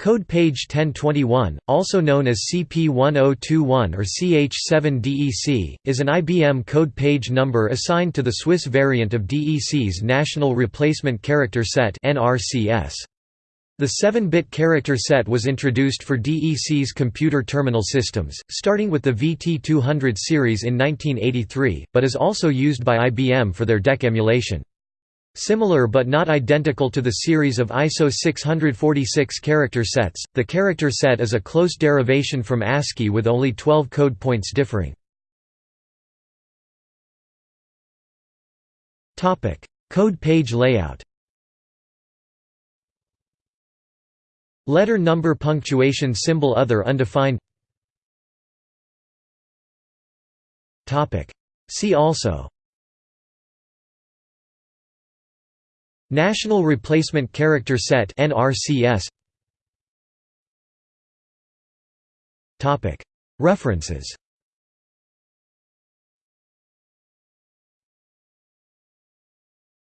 Code page 1021, also known as CP1021 or CH7DEC, is an IBM code page number assigned to the Swiss variant of DEC's National Replacement Character Set The 7-bit character set was introduced for DEC's computer terminal systems, starting with the VT200 series in 1983, but is also used by IBM for their DEC emulation. Similar but not identical to the series of ISO 646 character sets, the character set is a close derivation from ASCII with only 12 code points differing. code page layout. Letter number punctuation symbol other undefined. See also National Replacement Character Set (NRCS). References